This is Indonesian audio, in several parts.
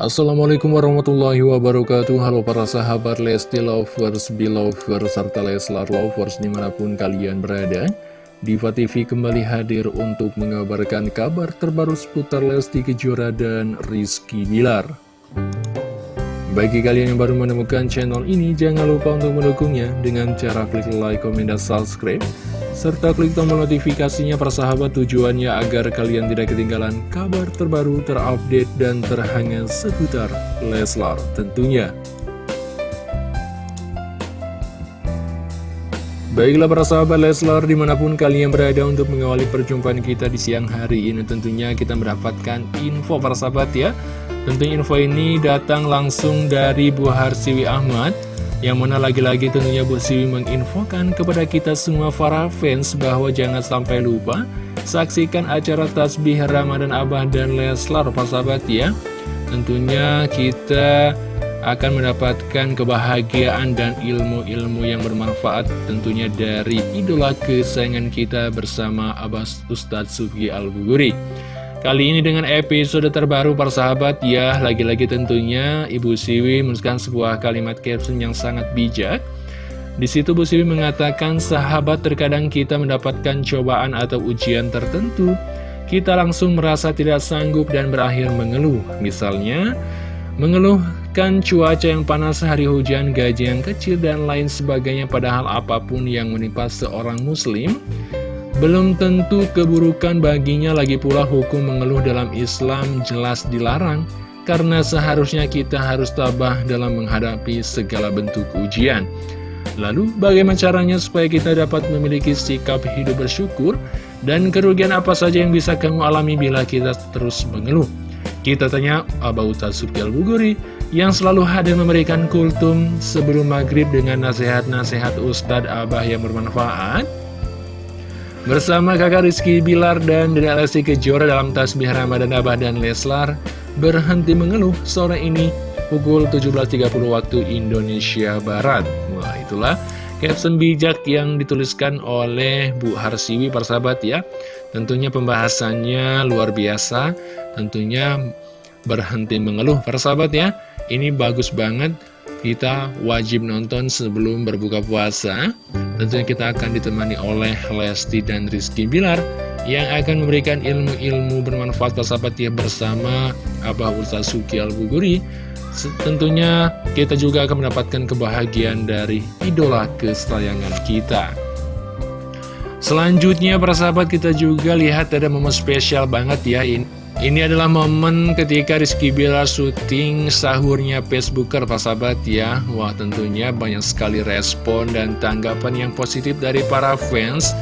Assalamualaikum warahmatullahi wabarakatuh. Halo para sahabat Lesti Lovers, Belovers, serta Leslar Lovers di mana pun kalian berada. Diva TV kembali hadir untuk mengabarkan kabar terbaru seputar Lesti Kejora dan Rizky Bilar. Bagi kalian yang baru menemukan channel ini, jangan lupa untuk mendukungnya. Dengan cara klik like, komen, dan subscribe serta klik tombol notifikasinya persahabat tujuannya agar kalian tidak ketinggalan kabar terbaru, terupdate, dan terhangat seputar Leslar tentunya. Baiklah para sahabat Leslar di mana pun kalian berada untuk mengawali perjumpaan kita di siang hari ini Tentunya kita mendapatkan info para sahabat ya Tentunya info ini datang langsung dari Bu Harsiwi Ahmad yang mana lagi-lagi tentunya Bu Siwi menginfokan kepada kita semua para fans bahwa jangan sampai lupa Saksikan acara Tasbih Ramadan Abah dan Leslar Pak sahabat ya. Tentunya kita akan mendapatkan kebahagiaan dan ilmu-ilmu yang bermanfaat tentunya dari idola kesayangan kita bersama Abah Ustadz Sugi Al-Buguri Kali ini dengan episode terbaru persahabat ya Lagi-lagi tentunya Ibu Siwi menuliskan sebuah kalimat caption yang sangat bijak. Di situ Bu Siwi mengatakan sahabat terkadang kita mendapatkan cobaan atau ujian tertentu. Kita langsung merasa tidak sanggup dan berakhir mengeluh. Misalnya mengeluhkan cuaca yang panas, hari hujan, gaji yang kecil, dan lain sebagainya. Padahal apa pun yang menimpa seorang muslim belum tentu keburukan baginya lagi pula hukum mengeluh dalam Islam jelas dilarang Karena seharusnya kita harus tabah dalam menghadapi segala bentuk ujian. Lalu bagaimana caranya supaya kita dapat memiliki sikap hidup bersyukur Dan kerugian apa saja yang bisa kamu alami bila kita terus mengeluh? Kita tanya Abah Utasuki Al-Buguri Yang selalu hadir memberikan kultum sebelum maghrib dengan nasihat-nasihat Ustadz Abah yang bermanfaat Bersama kakak Rizky Bilar dan Dede Lesti Kejora dalam tasbih Ramadan Abah dan Leslar Berhenti mengeluh sore ini pukul 17.30 waktu Indonesia Barat. Wah itulah caption bijak yang dituliskan oleh Bu Harsiwi persahabat ya. Tentunya pembahasannya luar biasa Tentunya berhenti mengeluh persahabat ya. Ini bagus banget kita wajib nonton sebelum berbuka puasa. Tentunya kita akan ditemani oleh Lesti dan Rizky Bilar Yang akan memberikan ilmu-ilmu bermanfaat persahabat ya bersama Abah Ustaz Suki Al-Buguri. Tentunya kita juga akan mendapatkan kebahagiaan dari idola kesayangan kita. Selanjutnya persahabat kita juga lihat ada momen spesial banget ya ini ini adalah momen ketika Rizky Bilar syuting sahurnya Facebooker Pak Sahabat ya. Wah tentunya banyak sekali respon dan tanggapan yang positif dari para fans.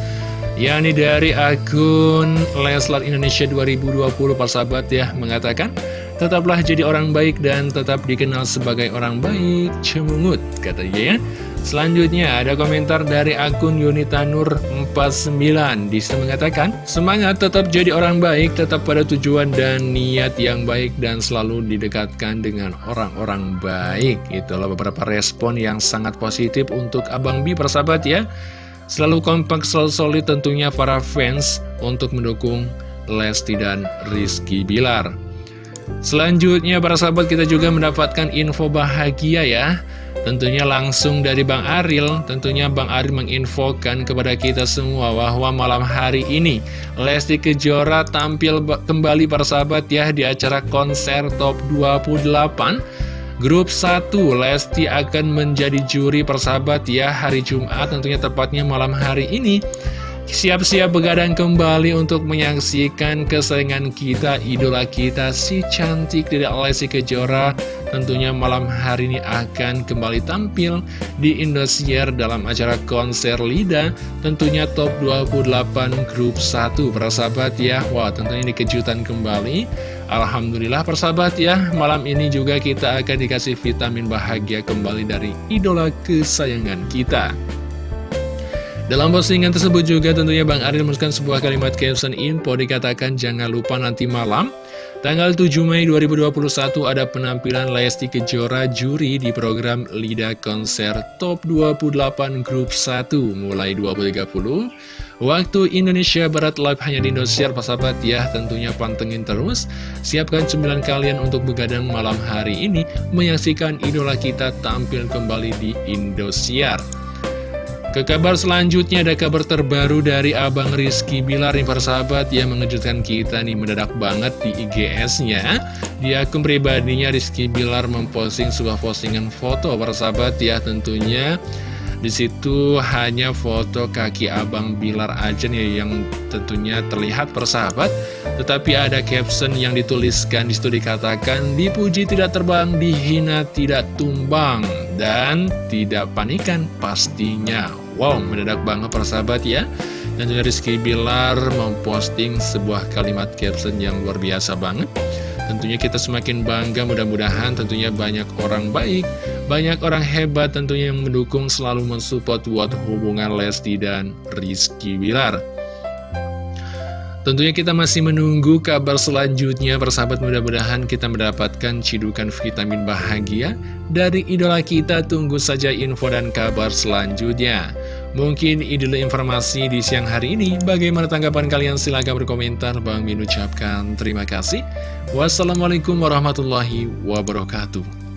Yakni dari akun Leslar Indonesia 2020 Pak Sahabat ya Mengatakan Tetaplah jadi orang baik dan tetap dikenal sebagai orang baik. Cemungut katanya ya Selanjutnya ada komentar dari akun Yunitanur49 Disa mengatakan Semangat tetap jadi orang baik Tetap pada tujuan dan niat yang baik Dan selalu didekatkan dengan orang-orang baik. Itulah beberapa respon yang sangat positif Untuk Abang Bi persahabat ya. Selalu kompak selalu solid tentunya para fans Untuk mendukung Lesti dan Rizky Bilar Selanjutnya para sahabat kita juga mendapatkan info bahagia ya. Tentunya langsung dari Bang Aril. Tentunya Bang Aril menginfokan kepada kita semua Bahwa malam hari ini Lesti Kejora tampil kembali para sahabat ya Di acara konser top 28 Grup 1 Lesti akan menjadi juri persahabat ya Hari Jumat tentunya tepatnya malam hari ini Siap-siap begadang kembali untuk menyaksikan kesayangan kita, idola kita, si cantik dari Lesti Kejora. Tentunya malam hari ini akan kembali tampil di Indosiar dalam acara konser Lida. Tentunya top 28 grup 1 persahabat ya. Wah tentunya ini kejutan kembali. Alhamdulillah persahabat ya, malam ini juga kita akan dikasih vitamin bahagia kembali dari idola kesayangan kita. Dalam postingan tersebut juga tentunya Bang Aril menuliskan sebuah kalimat caption info dikatakan jangan lupa nanti malam Tanggal 7 Mei 2021 ada penampilan Lesti Kejora juri di program Lida Konser Top 28 Grup 1 mulai 20.30 Waktu Indonesia Barat Live hanya di Indosiar, sahabat ya. Tentunya pantengin terus. Siapkan cemilan kalian untuk begadang malam hari ini menyaksikan idola kita tampil kembali di Indosiar. Ke kabar selanjutnya ada kabar terbaru dari Abang Rizky Bilar nih sahabat. Yang mengejutkan kita nih mendadak banget di IGS-nya. Di akun pribadinya Rizky Bilar memposting sebuah postingan foto sahabat. Ya tentunya di situ hanya foto kaki abang Bilar aja nih yang tentunya terlihat persahabat Tetapi ada caption yang dituliskan di situ dikatakan Dipuji tidak terbang, dihina tidak tumbang Dan tidak panikan pastinya. Wow, mendadak banget persahabat ya. Dan juga Rizky Bilar memposting sebuah kalimat caption yang luar biasa banget. Tentunya kita semakin bangga mudah-mudahan tentunya banyak orang baik, banyak orang hebat tentunya yang mendukung selalu mensupport buat hubungan Lesti dan Rizky Wilar. Tentunya kita masih menunggu kabar selanjutnya persahabat mudah-mudahan kita mendapatkan cidukan vitamin bahagia dari idola kita tunggu saja info dan kabar selanjutnya. Mungkin ide informasi di siang hari ini bagaimana tanggapan kalian silahkan berkomentar Bang Min ucapkan terima kasih. Wassalamualaikum warahmatullahi wabarakatuh.